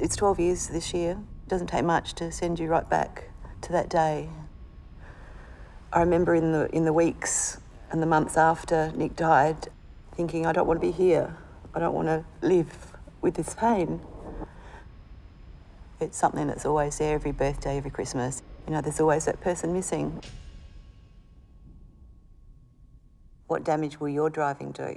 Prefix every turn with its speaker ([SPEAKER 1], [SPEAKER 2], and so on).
[SPEAKER 1] It's 12 years this year. It doesn't take much to send you right back to that day. I remember in the, in the weeks and the months after Nick died, thinking, I don't want to be here. I don't want to live with this pain. It's something that's always there every birthday, every Christmas. You know, there's always that person missing. What damage will your driving do?